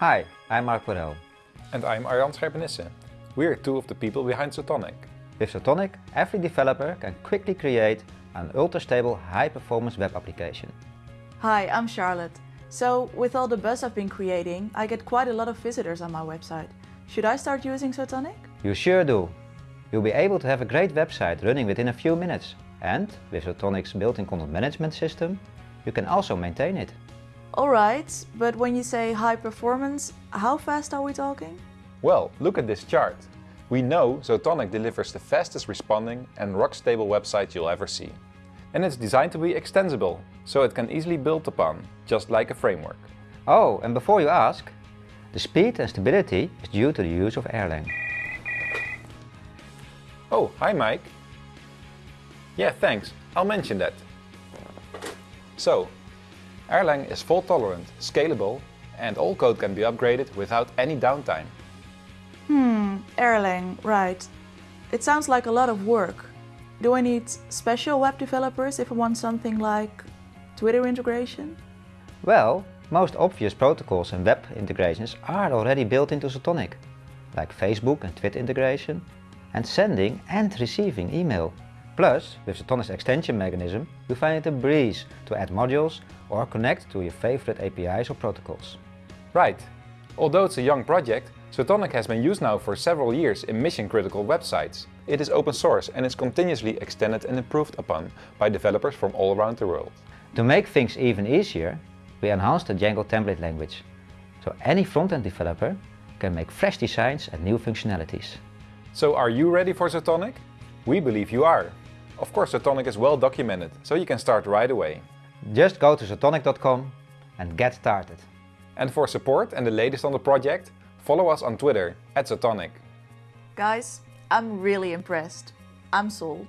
Hi, I'm Marc Worrell. And I'm Arjan Scherpenisse. We're two of the people behind Zotonic. With Zotonic, every developer can quickly create an ultra-stable, high-performance web application. Hi, I'm Charlotte. So, with all the buzz I've been creating, I get quite a lot of visitors on my website. Should I start using Zotonic? You sure do. You'll be able to have a great website running within a few minutes. And with Zotonic's built-in content management system, you can also maintain it. Alright, but when you say high performance, how fast are we talking? Well, look at this chart. We know Zotonic delivers the fastest responding and rock-stable website you'll ever see. And it's designed to be extensible, so it can easily build upon, just like a framework. Oh, and before you ask, the speed and stability is due to the use of Erlang. Oh, hi Mike. Yeah, thanks. I'll mention that. So, Erlang is fault tolerant, scalable, and all code can be upgraded without any downtime. Hmm, Erlang, right. It sounds like a lot of work. Do I need special web developers if I want something like Twitter integration? Well, most obvious protocols and web integrations are already built into Zotonic, like Facebook and Twitter integration, and sending and receiving email. Plus, with the Zotonic's extension mechanism, you find it a breeze to add modules or connect to your favorite APIs or protocols. Right. Although it's a young project, Zotonic has been used now for several years in mission-critical websites. It is open source and is continuously extended and improved upon by developers from all around the world. To make things even easier, we enhanced the Django template language, so any front-end developer can make fresh designs and new functionalities. So are you ready for Zotonic? We believe you are. Of course Zotonic is well documented, so you can start right away. Just go to zotonic.com and get started. And for support and the latest on the project, follow us on Twitter at Zotonic. Guys, I'm really impressed. I'm sold.